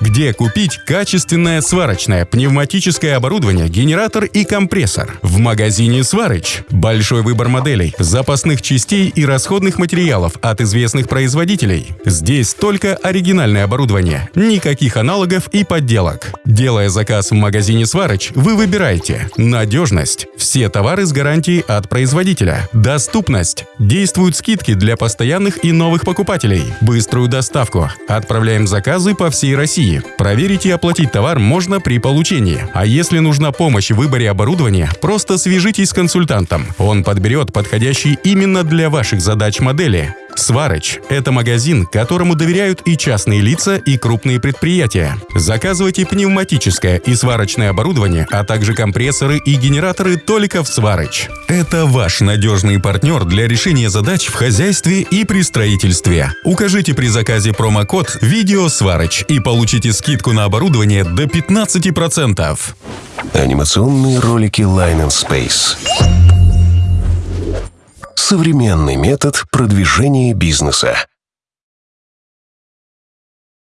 Где купить качественное сварочное пневматическое оборудование, генератор и компрессор? В магазине «Сварыч». Большой выбор моделей, запасных частей и расходных материалов от известных производителей. Здесь только оригинальное оборудование, никаких аналогов и подделок. Делая заказ в магазине «Сварыч», вы выбираете надежность, все товары с гарантией от производителя, доступность, действуют скидки для постоянных и новых покупателей, быструю доставку, отправляем заказы по всей России. Проверить и оплатить товар можно при получении. А если нужна помощь в выборе оборудования, просто свяжитесь с консультантом. Он подберет подходящий именно для ваших задач модели. Сварыч – это магазин, которому доверяют и частные лица, и крупные предприятия. Заказывайте пневматическое и сварочное оборудование, а также компрессоры и генераторы только в Сварыч. Это ваш надежный партнер для решения задач в хозяйстве и при строительстве. Укажите при заказе промокод «Видео Сварыч» и получите скидку на оборудование до 15%. Анимационные ролики Line Space. Современный метод продвижения бизнеса.